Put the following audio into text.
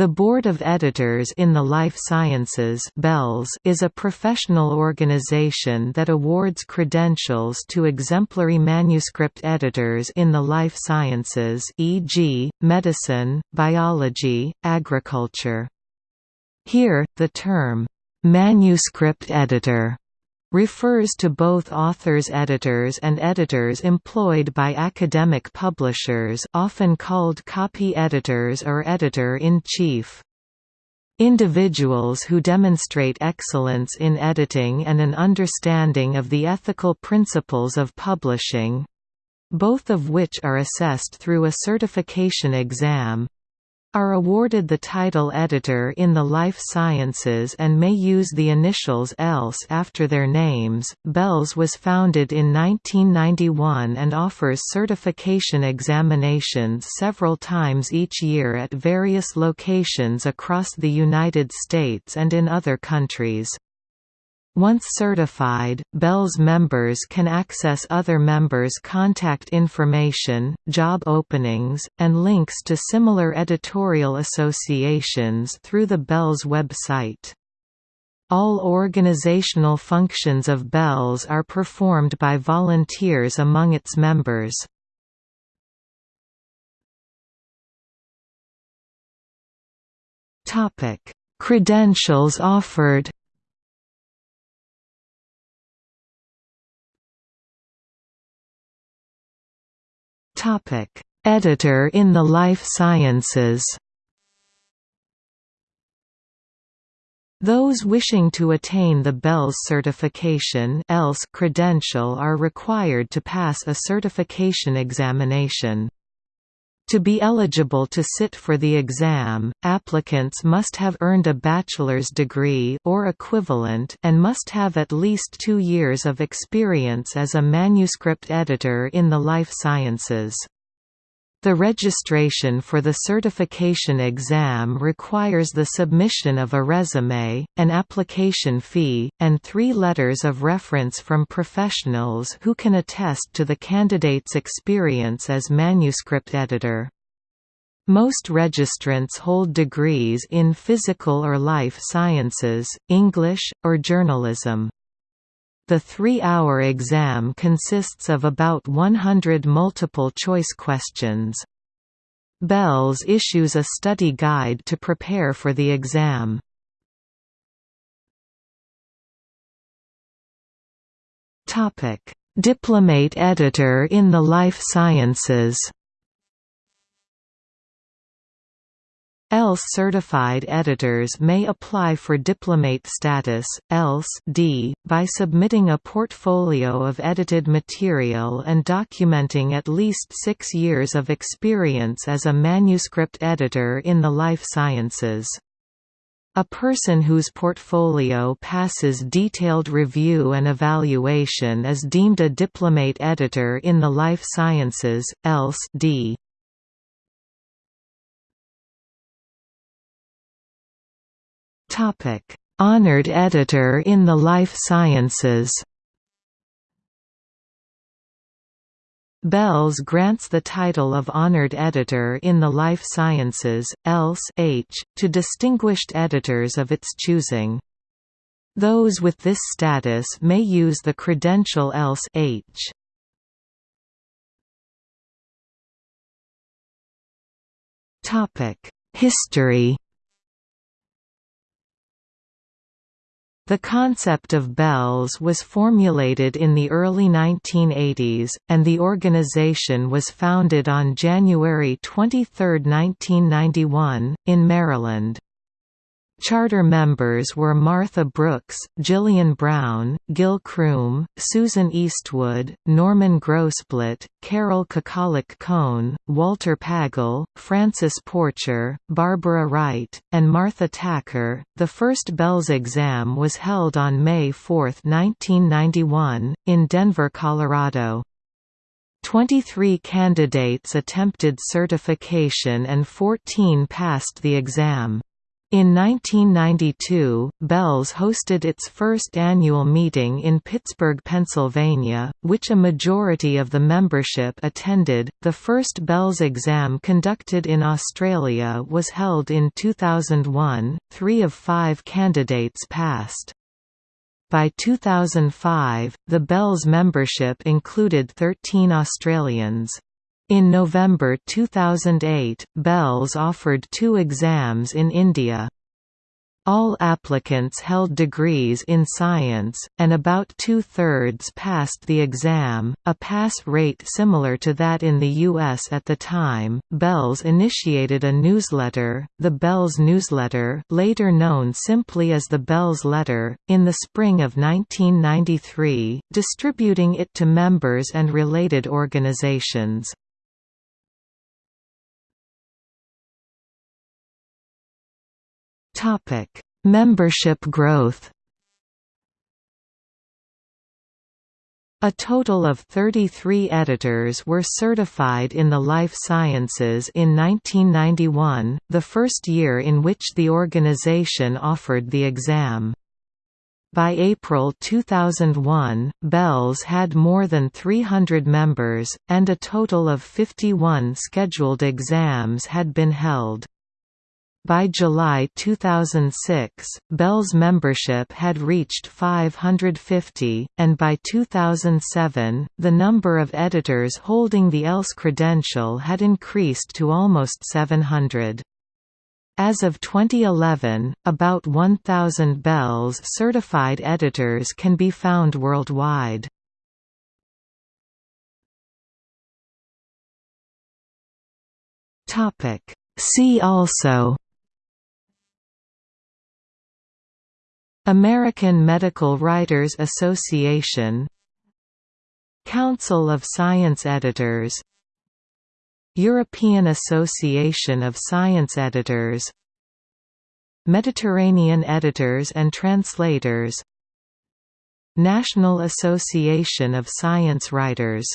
The Board of Editors in the Life Sciences is a professional organization that awards credentials to exemplary manuscript editors in the life sciences e.g., medicine, biology, agriculture. Here, the term, "'manuscript editor' refers to both authors editors and editors employed by academic publishers often called copy editors or editor-in-chief. Individuals who demonstrate excellence in editing and an understanding of the ethical principles of publishing—both of which are assessed through a certification exam, are awarded the title editor in the life sciences and may use the initials ELS after their names. BELS was founded in 1991 and offers certification examinations several times each year at various locations across the United States and in other countries. Once certified, BELS members can access other members' contact information, job openings, and links to similar editorial associations through the BELS website. All organizational functions of BELS are performed by volunteers among its members. Credentials offered Editor in the life sciences. Those wishing to attain the BELS certification ELS credential are required to pass a certification examination. To be eligible to sit for the exam, applicants must have earned a bachelor's degree or equivalent and must have at least two years of experience as a manuscript editor in the life sciences. The registration for the certification exam requires the submission of a resume, an application fee, and three letters of reference from professionals who can attest to the candidate's experience as manuscript editor. Most registrants hold degrees in physical or life sciences, English, or journalism. The three-hour exam consists of about 100 multiple-choice questions. BELS issues a study guide to prepare for the exam. Diplomate editor in the life sciences ELS certified editors may apply for diplomate status, ELS D, by submitting a portfolio of edited material and documenting at least six years of experience as a manuscript editor in the life sciences. A person whose portfolio passes detailed review and evaluation is deemed a diplomate editor in the life sciences, ELS D. Topic: Honored editor in the life sciences. BELS grants the title of Honored Editor in the Life Sciences, ELS H, to distinguished editors of its choosing. Those with this status may use the credential ELS H. History The concept of BELS was formulated in the early 1980s, and the organization was founded on January 23, 1991, in Maryland. Charter members were Martha Brooks, Gillian Brown, Gil Croom, Susan Eastwood, Norman Grosblatt, Carol Kukalik Kohn, Walter Pagel, Francis Porcher, Barbara Wright, and Martha Tacker. The first BELS exam was held on May 4, 1991, in Denver, Colorado. 23 candidates attempted certification and 14 passed the exam. In 1992, BELS hosted its first annual meeting in Pittsburgh, Pennsylvania, which a majority of the membership attended. The first BELS exam conducted in Australia was held in 2001. Three of five candidates passed. By 2005, the BELS membership included 13 Australians. In November 2008, BELS offered two exams in India. All applicants held degrees in science, and about two-thirds passed the exam, a pass rate similar to that in the U.S. at the time. BELS initiated a newsletter, the BELS Newsletter later known simply as the BELS Letter, in the spring of 1993, distributing it to members and related organizations. Topic: Membership growth. A total of 33 editors were certified in the life sciences in 1991, the first year in which the organization offered the exam. By April 2001, BELS had more than 300 members, and a total of 51 scheduled exams had been held. By July 2006, BELS membership had reached 550, and by 2007, the number of editors holding the ELS credential had increased to almost 700. As of 2011, about 1,000 BELS certified editors can be found worldwide. See also American Medical Writers Association Council of Science Editors European Association of Science Editors Mediterranean Editors and Translators National Association of Science Writers